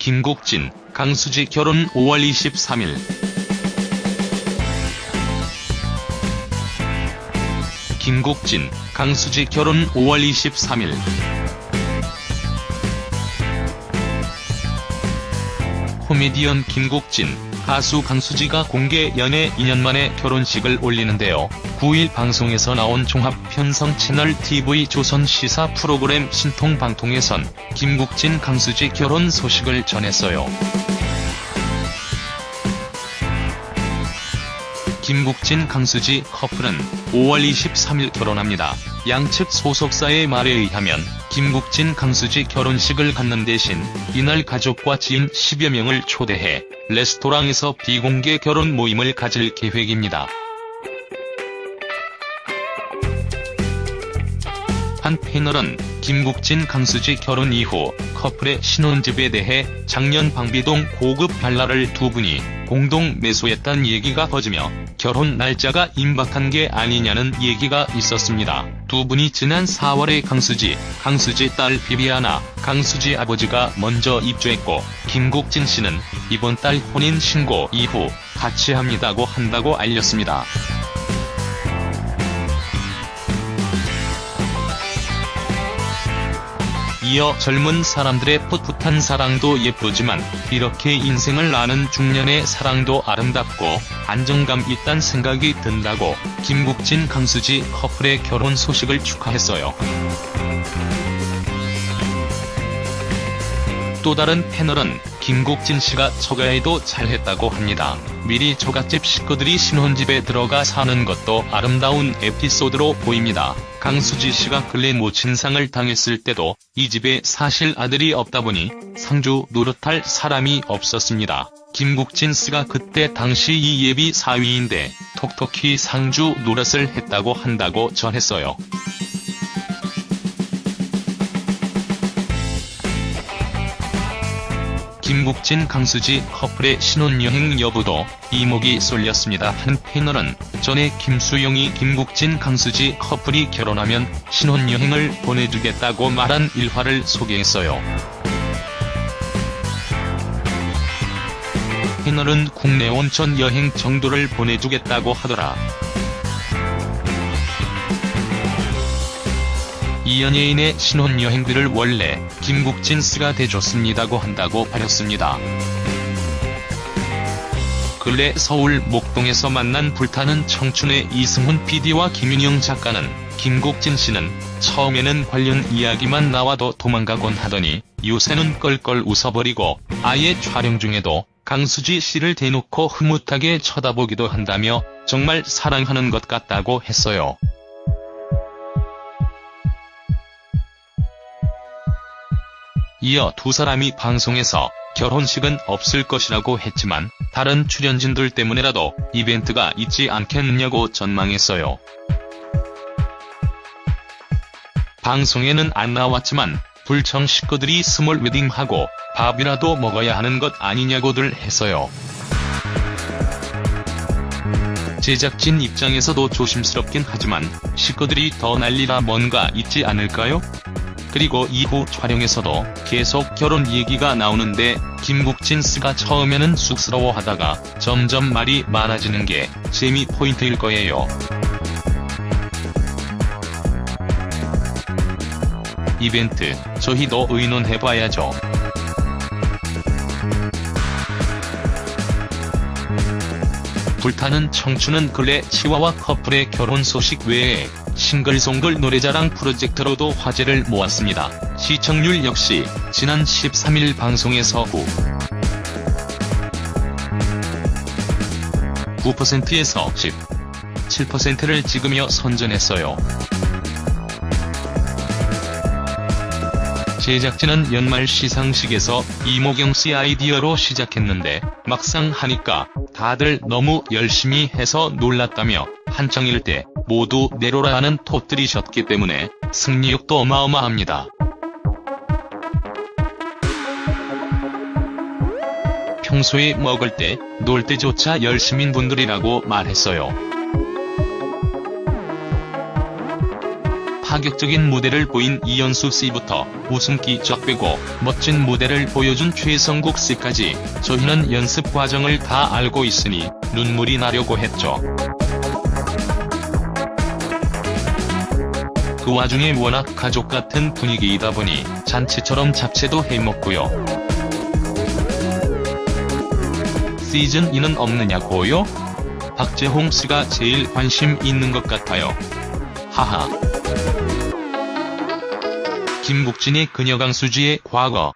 김국진, 강수지 결혼 5월 23일. 김국진, 강수지 결혼 5월 23일. 코미디언 김국진, 가수 강수지가 공개 연애 2년 만에 결혼식을 올리는데요. 9일 방송에서 나온 종합 편성 채널 TV 조선 시사 프로그램 신통방통에선 김국진 강수지 결혼 소식을 전했어요. 김국진 강수지 커플은 5월 23일 결혼합니다. 양측 소속사의 말에 의하면 김국진 강수지 결혼식을 갖는 대신 이날 가족과 지인 10여 명을 초대해 레스토랑에서 비공개 결혼 모임을 가질 계획입니다. 한 패널은 김국진 강수지 결혼 이후 커플의 신혼집에 대해 작년 방비동 고급 발라를 두 분이 공동 매수했다는 얘기가 퍼지며 결혼 날짜가 임박한 게 아니냐는 얘기가 있었습니다. 두 분이 지난 4월에 강수지, 강수지 딸 비비아나, 강수지 아버지가 먼저 입주했고 김국진 씨는 이번 달 혼인 신고 이후 같이 합니다고 한다고 알렸습니다. 이어 젊은 사람들의 풋풋한 사랑도 예쁘지만 이렇게 인생을 아는 중년의 사랑도 아름답고 안정감 있단 생각이 든다고 김국진 강수지 커플의 결혼 소식을 축하했어요. 또 다른 패널은 김국진 씨가 처가에도 잘했다고 합니다. 미리 처갓집 식구들이 신혼집에 들어가 사는 것도 아름다운 에피소드로 보입니다. 강수지 씨가 근래 모친상을 당했을 때도 이 집에 사실 아들이 없다 보니 상주 노릇할 사람이 없었습니다. 김국진 씨가 그때 당시 이 예비 사위인데 톡톡히 상주 노릇을 했다고 한다고 전했어요. 김국진 강수지 커플의 신혼여행 여부도 이목이 쏠렸습니다. 한 패널은 전에 김수영이 김국진 강수지 커플이 결혼하면 신혼여행을 보내주겠다고 말한 일화를 소개했어요. 패널은 국내 온천 여행 정도를 보내주겠다고 하더라. 이 연예인의 신혼여행비를 원래 김국진 씨가 대줬습니다고 한다고 밝혔습니다. 근래 서울 목동에서 만난 불타는 청춘의 이승훈 PD와 김윤영 작가는 김국진 씨는 처음에는 관련 이야기만 나와도 도망가곤 하더니 요새는 껄껄 웃어버리고 아예 촬영 중에도 강수지 씨를 대놓고 흐뭇하게 쳐다보기도 한다며 정말 사랑하는 것 같다고 했어요. 이어 두 사람이 방송에서 결혼식은 없을 것이라고 했지만 다른 출연진들 때문에라도 이벤트가 있지 않겠느냐고 전망했어요. 방송에는 안 나왔지만 불청 식구들이 small wedding하고 밥이라도 먹어야 하는 것 아니냐고들 했어요. 제작진 입장에서도 조심스럽긴 하지만 식구들이 더 난리라 뭔가 있지 않을까요? 그리고 이후 촬영에서도 계속 결혼 얘기가 나오는데 김국진 씨가 처음에는 쑥스러워하다가 점점 말이 많아지는 게 재미 포인트일 거예요. 이벤트, 저희도 의논해봐야죠. 불타는 청춘은 근래 치와와 커플의 결혼 소식 외에 싱글송글 노래자랑 프로젝트로도 화제를 모았습니다. 시청률 역시 지난 13일 방송에서 후 9%에서 17%를 찍으며 선전했어요. 제작진은 연말 시상식에서 이모경 씨 아이디어로 시작했는데 막상 하니까 다들 너무 열심히 해서 놀랐다며 한창일 때 모두 내로라는 터뜨리셨기 때문에 승리욕도 어마어마합니다. 평소에 먹을 때, 놀 때조차 열심인 분들이라고 말했어요. 파격적인 무대를 보인 이연수 씨부터 웃음기 쫙 빼고 멋진 무대를 보여준 최성국 씨까지 저희는 연습 과정을 다 알고 있으니 눈물이 나려고 했죠. 그 와중에 워낙 가족 같은 분위기이다 보니 잔치처럼 잡채도 해먹고요. 시즌2는 없느냐고요? 박재홍 씨가 제일 관심 있는 것 같아요. 하하. 김국진이 그녀 강수지의 과거.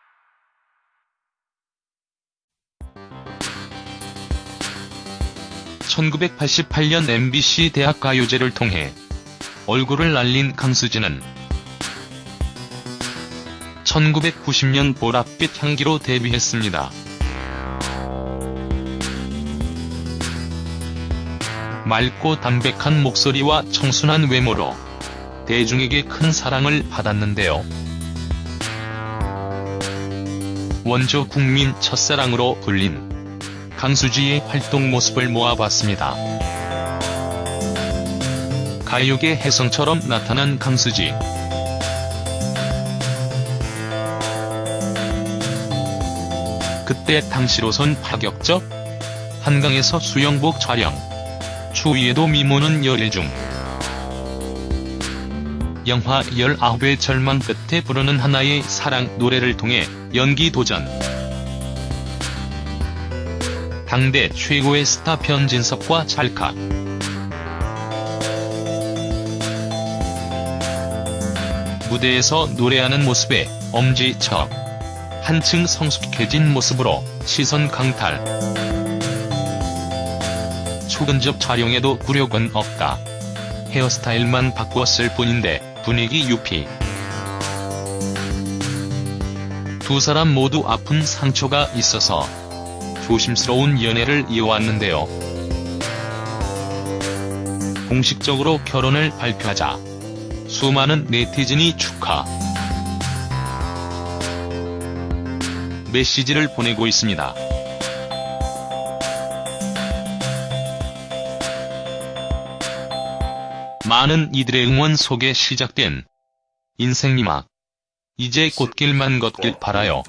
(1988년) MBC 대학 가요제를 통해 얼굴을 날린 강수지는 1990년 보랏빛 향기로 데뷔했습니다. 맑고 담백한 목소리와 청순한 외모로 대중에게 큰 사랑을 받았는데요. 원조 국민 첫사랑으로 불린 강수지의 활동 모습을 모아봤습니다. 가요계 혜성처럼 나타난 강수지. 그때 당시로선 파격적 한강에서 수영복 촬영. 추위에도 미모는 열일 중. 영화 19의 절망 끝에 부르는 하나의 사랑 노래를 통해 연기 도전. 당대 최고의 스타 변진섭과 찰칵. 무대에서 노래하는 모습에 엄지척. 한층 성숙해진 모습으로 시선 강탈. 초근접 촬영에도 굴욕은 없다. 헤어스타일만 바꾸었을 뿐인데 분위기 유피. 두 사람 모두 아픈 상처가 있어서 조심스러운 연애를 이어왔는데요. 공식적으로 결혼을 발표하자 수많은 네티즌이 축하 메시지를 보내고 있습니다. 많은 이들의 응원 속에 시작된 인생리막. 이제 꽃길만 걷길 바라요.